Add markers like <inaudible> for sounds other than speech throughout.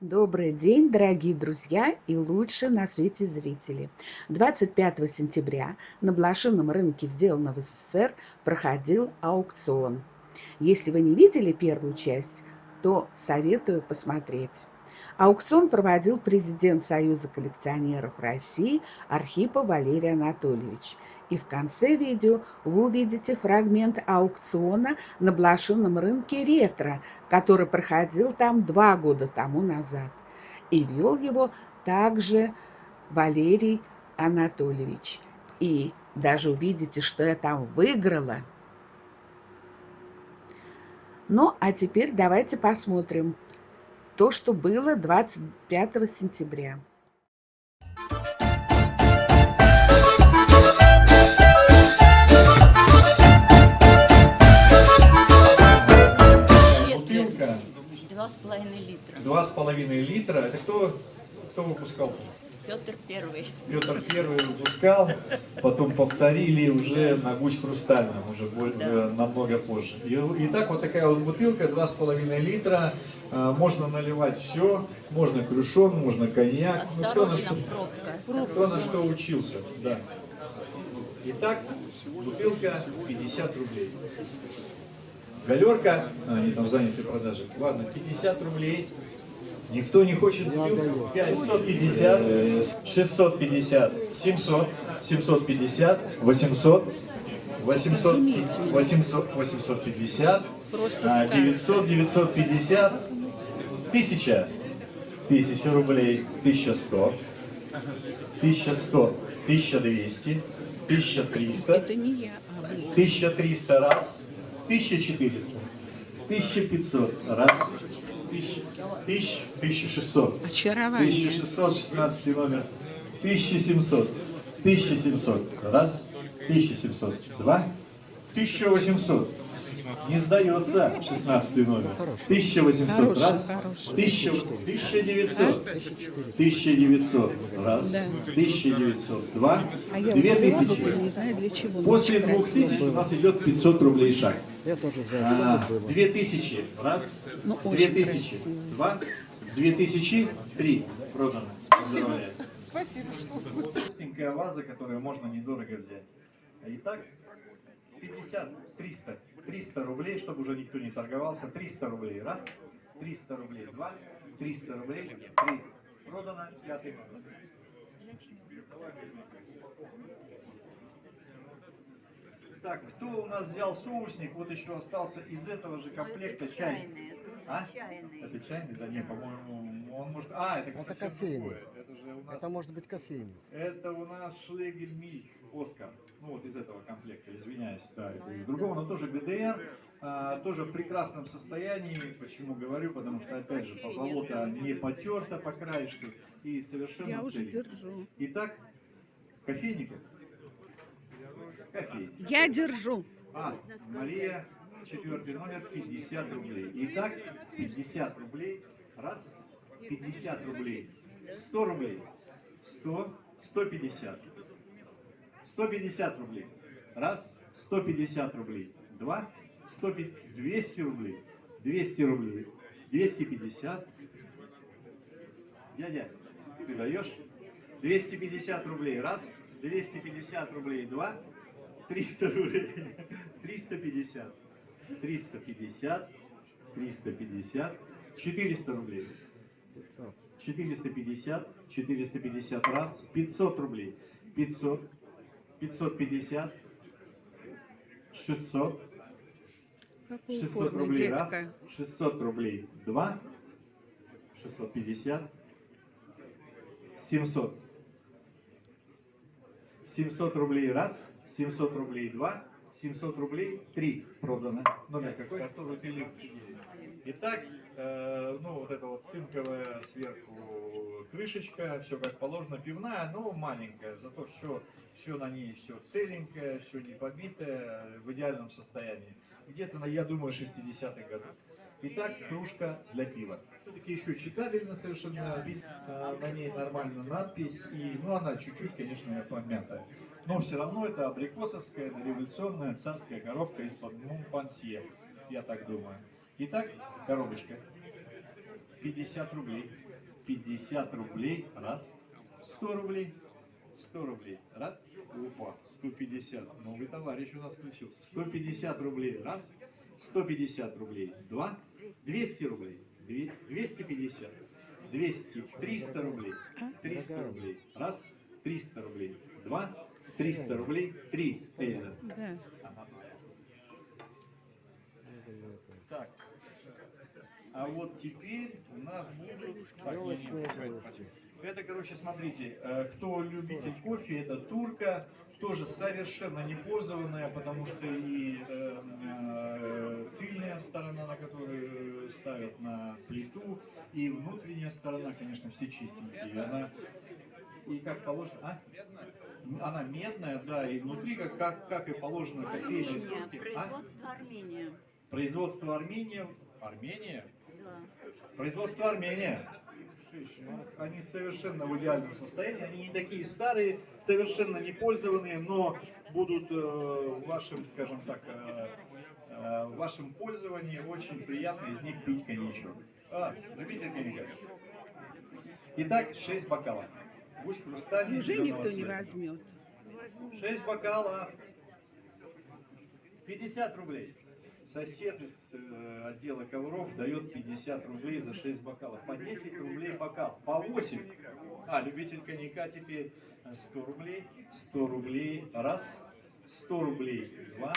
Добрый день, дорогие друзья и лучшие на свете зрители. 25 сентября на блошином рынке, сделанном в СССР, проходил аукцион. Если вы не видели первую часть, то советую посмотреть. Аукцион проводил президент Союза коллекционеров России Архипов Валерий Анатольевич. И в конце видео вы увидите фрагмент аукциона на блошином рынке «Ретро», который проходил там два года тому назад. И вел его также Валерий Анатольевич. И даже увидите, что я там выиграла. Ну, а теперь давайте посмотрим, то, что было 25 сентября. Бутылка. Два с половиной литра. Два с половиной литра. Это кто, кто выпускал? Петр Первый. Петр Первый выпускал, потом повторили уже на гусь хрустальном, уже более, Да. намного позже. И, итак, вот такая вот бутылка, два с половиной литра. А, Можно наливать все, можно крюшон, можно коньяк. Ну, кто на что- пробка. Кто на что учился, да. Итак, бутылка 50 рублей. Галерка, а, они там заняты продажей. Ладно, 50 рублей. Никто не хочет бутылку. 550, 650, 700, 750, 800, 800, 800, 850, а, 900, 950, 1000, 1000 рублей, 1100, 1100, 1200, 1300, Это не я, а вы. 1300 раз, 1400, 1500 раз, 1000, 1000, 1600, Очарование. 1600, 16 номер, 1700, 1700 раз, 1700 два, 1800. Не сдается 16 номер. 1800 Хороший, раз, хороший. 1000, 1900, 1900 раз, Да. 1900 два, А я вот взяла бы, 2000. не знаю для чего. После но 2000 у нас идет 500 рублей шаг. А, что это было. 2000, раз, Ну, очень 2000, красиво. два, 2000, три. Продано. Поздравляю. Спасибо, что Простенькая ваза, которую можно недорого взять. Итак, 50, 300, 300 рублей, чтобы уже никто не торговался. 300 рублей, раз, 300 рублей, два, 300 рублей, три. Продано, пятый номер. Так, кто у нас взял соусник? Вот еще остался из этого же комплекта это чай. чайный, это А? чайный. Это чайный? Да не, по-моему, он может... А, это, Это совсем кофейный. Это же у нас... Это может быть кофейный. Это у нас Шлегель Мильх Оскар. Ну вот из этого комплекта, извиняюсь. Да, это из другого, но тоже ГДР. а, тоже в прекрасном состоянии. Почему говорю? Потому что, опять же, позолота не потерта по краешку и совершенно Я уже держу. Итак, кофейник. Кофейник. Я держу. А, Мария, четвертый номер, 50 рублей. Итак, 50 рублей. Раз, 50 рублей. 100 рублей. 100, 150. 150 рублей. Раз, 150 рублей. Два, 150, 200 рублей. 200 рублей. 250. Дядя, ты даешь? 250 рублей. Раз, 250 рублей. Два, 300 рублей. 350. 350. 350. 400 рублей. 450. 450 раз. 500 рублей. 500. 550. 600. Какое 600 упорное рублей раз. детское. 600 рублей два. 650. 700. 700 рублей раз. 700 рублей два. 700 рублей три продано. Номер какой? Который ты сидели. Итак, э, ну вот это вот цинковая сверху крышечка, все как положено, пивная, но маленькая, зато все, все на ней все целенькое, все не побитое, в идеальном состоянии. Где-то, на, я думаю, 60-х годов. Итак, кружка для пива. Все-таки еще читабельно совершенно, вид- а, на ней нормально надпись, и, ну она чуть-чуть, конечно, помятая. Но все равно это абрикосовская, революционная царская коробка из-под Монпансье, я так думаю. Итак, коробочка. 50 рублей. 50 рублей. Раз. 100 рублей. 100 рублей. Раз. Опа, 150. Новый товарищ у нас включился. 150 рублей. Раз. 150 рублей. Два. 200 рублей. Две- 250. 200. 300 рублей. 300 рублей. Раз. 300 рублей. Два. 300 рублей. Три. Эльза. Да. Так. А вот теперь у нас будут... Это, короче, смотрите, э, кто любитель кофе, это турка, тоже совершенно не пользованная, потому что и э, э, тыльная сторона, на которую ставят на плиту, и внутренняя сторона, конечно, все чистенькие. И она, и как положено, а? Она медная, да, и внутри, как, как, как и положено кофейной Армения. А? производство Армения. Производство Армения. Армения? Производство Армения. Они совершенно в идеальном состоянии. Они не такие старые, совершенно не пользованные, но будут э, в вашем, скажем так, э, э, в вашем пользовании очень приятно из них пить коньячок. А, любите коньячок? Итак, 6 бокалов. Гусь хрустальный. Уже никто не цвета. возьмет. 6 бокалов. 50 рублей. Сосед из э, отдела ковров дает 50 рублей за 6 бокалов. По 10 рублей бокал. По 8. А, любитель коньяка теперь 100 рублей. 100 рублей. Раз. 100 рублей. Два.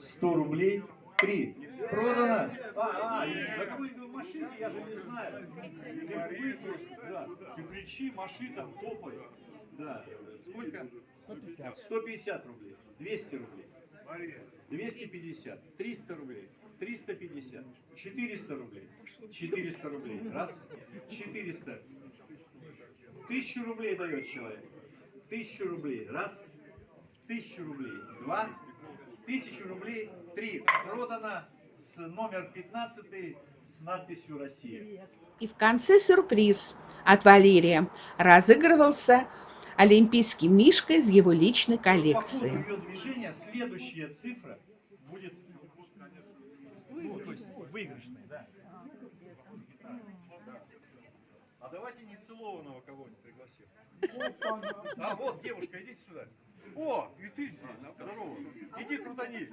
100 рублей. Три. Продано. А, а, так вы в машине, я же не знаю. Ты выпуск, да. Ты кричи, маши там, топай. Да. Сколько? 150. 150 рублей. 200 рублей. 250, 300 рублей, 350, 400 рублей, 400 рублей, раз, 400, 1000 рублей дает человек, 1000 рублей, раз, 1000 рублей, два, 1000 рублей, три, продано с номер 15 с надписью «Россия». И в конце сюрприз от Валерия. Разыгрывался олимпийский мишка из его личной По ходу коллекции. ее движения следующая цифра будет ну, то есть выигрышная, да. А давайте нецелованного кого-нибудь пригласим. А вот, девушка, идите сюда. О, и ты здесь, здорово. Иди крутани.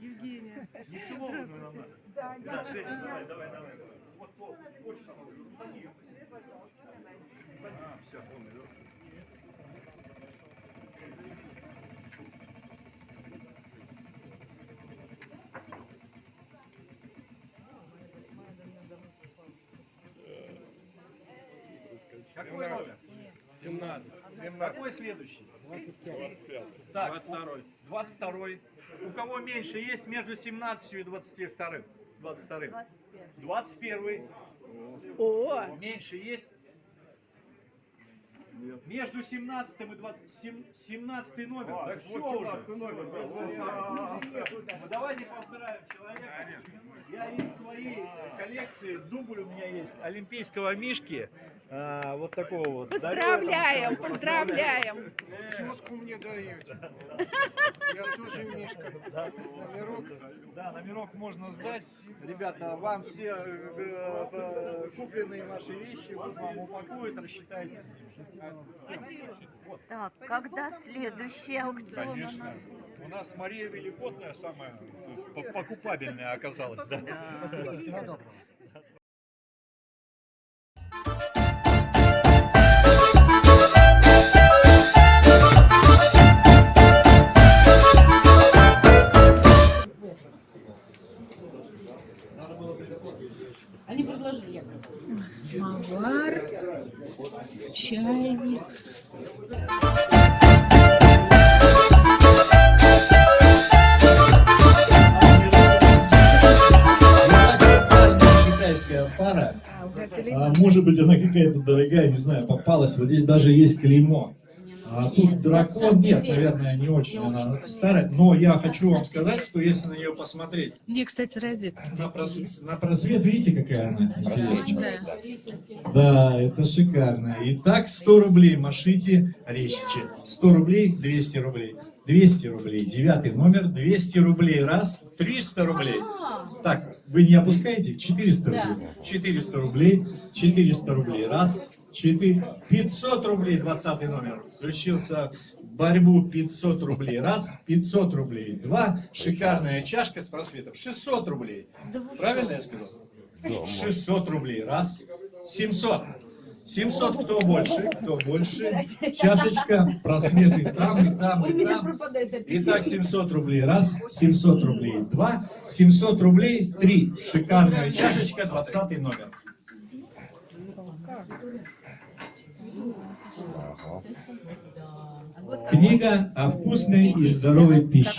Евгения. Нецелованную нам надо. Да, Женя, давай, давай, давай. Вот, вот, очень. Крутани ее. А, все, Какой номер? 17. Какой следующий? 25. Так, 22. 22. У кого меньше есть между 17 и 22? 22. 21. О, Меньше есть? Между 17 и 20, 17 номер. так все уже. Ну, давайте поздравим человека. Я из своей коллекции, дубль у меня есть, олимпийского мишки. А, вот такого вот. поздравляем, поздравляем. Тезку мне даете. Я тоже Мишка. Номерок. Да, номерок можно сдать. Ребята, вам все э, э, купленные ваши вещи, вот вам упакуют, рассчитайтесь. Так, когда следующий аукцион? Конечно. У нас Мария Великотная самая п- покупабельная оказалась, да? Спасибо, всего доброго. Чайник. китайская пара, А, а, может быть она какая-то дорогая, не знаю, попалась. Вот здесь даже есть клеймо. А тут дракон, нет, наверное, не очень она старая. Но я хочу вам сказать, что если на нее посмотреть, Мне, кстати, розетка. на просвет, на просвет видите, какая она интересная? Да. Да, это шикарно. Итак, 100 рублей машите резче. 100 рублей, 200 рублей. 200 рублей, девятый номер, 200 рублей раз, 300 рублей. Так, Вы не опускаете? 400 рублей. 400 рублей. 400 рублей. Раз. 4. 500 рублей. 20 номер. Включился в борьбу 500 рублей. Раз. 500 рублей. Два. Шикарная чашка с просветом. 600 рублей. Правильно я сказал? 600 рублей. Раз. 700. 700 кто больше? Кто больше? Чашечка, просветы там, и там, и там. Итак, 700 рублей. Раз. 700 рублей. Два. 700 рублей. Три. Шикарная чашечка, 20 номер. Книга о вкусной и здоровой пище.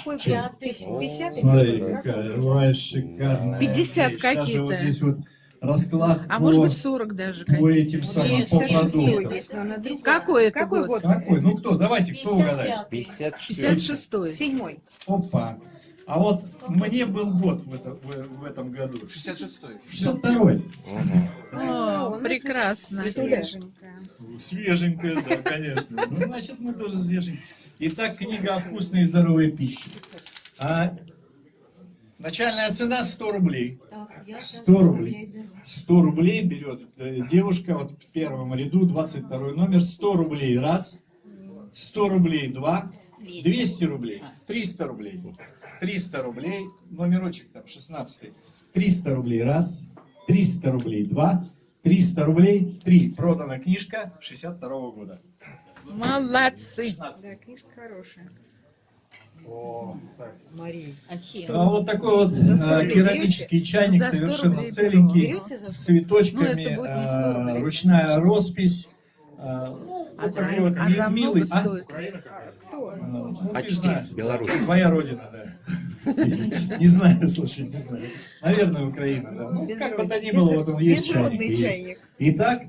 Смотри, какая шикарная. 50 вещь. Даже какие-то. вот здесь вот расклад А по, может быть 40 даже. по какие-то. этим самым, по продуктам. Какой это Какой год? год? Какой? Ну кто? Давайте, кто угадает? 56-й. Седьмой. Опа. А вот мне был год в, это- в- в этом году. 66-й. 62-й. О, это прекрасно. Свеженькая. Свеженькая, да, конечно. Ну, значит, мы тоже свеженькие. Итак, книга о вкусной и здоровой пище. А, начальная цена 100 рублей. 100 рублей. 100 рублей берет э, девушка вот в первом ряду, 22 номер, 100 рублей раз, 100 рублей два, 200 рублей, 300 рублей, 300 рублей, номерочек там 16, 300 рублей раз, 300 рублей два, 300 рублей три. Продана книжка 62 года. Молодцы. 16. Да, книжка хорошая. О, так. Мария. А вот такой вот э, керамический чайник, За сто совершенно целенький, с цветочками, Ну, э, ручная роспись. э, ну, А вот за, такой вот а за милый. А? стоит? Кто? Ну, ты Почти, знаешь. Беларусь. Твоя родина, да. <laughs> Не знаю, слушай, не знаю. Наверное, Украина, да. Ну, как бы то ни было, вот он есть чайник. чайник. Итак,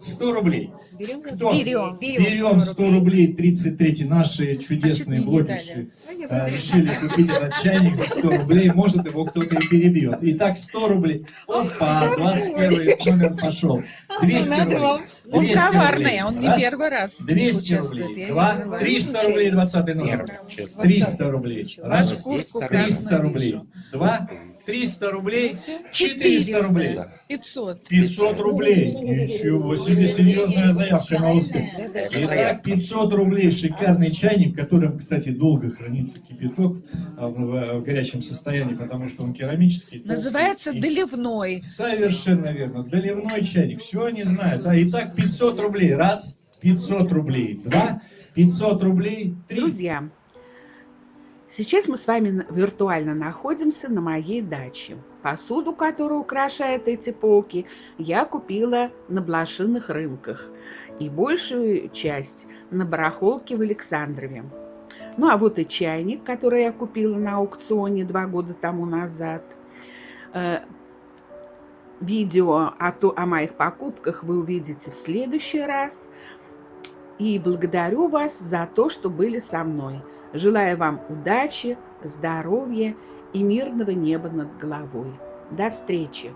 100 рублей. Берем за Кто? 100 Берем. Берем 100 рублей, 33 наши А чудесные не блогерши А я э, решили купить этот чайник за 100 рублей, может его кто-то и перебьет. Итак, 100 рублей. Опа, 21 номер пошел. 200 Надо рублей. вам. Он 200 коварный, рублей. он не Раз. первый раз 200 участвует. рублей. Два. знаю. 300 рублей, 20 номер. Первый, честно. 300 рублей. Раз. шкурку 300 красную рублей. Два. 300 рублей. 400 400 рублей. 500. 500 рублей. Ничего себе, серьезная заявка на успех. Итак, 500 рублей. Шикарный чайник, в котором, кстати, долго хранится кипяток а, в, горячем состоянии, потому что он керамический. Называется и- доливной. Совершенно верно. Доливной чайник. Все они знают. А, итак, 500 рублей. Раз. 500 рублей. Два. 500 рублей. Три. Друзья, сейчас мы с вами виртуально находимся на моей даче. Посуду, которая украшает эти полки, я купила на блошиных рынках. И большую часть на барахолке в Александрове. Ну а вот и чайник, который я купила на аукционе два года тому назад. Э, Видео о, то- о моих покупках вы увидите в следующий раз. И благодарю вас за то, что были со мной. Желаю вам удачи, здоровья и мирного неба над головой. До встречи!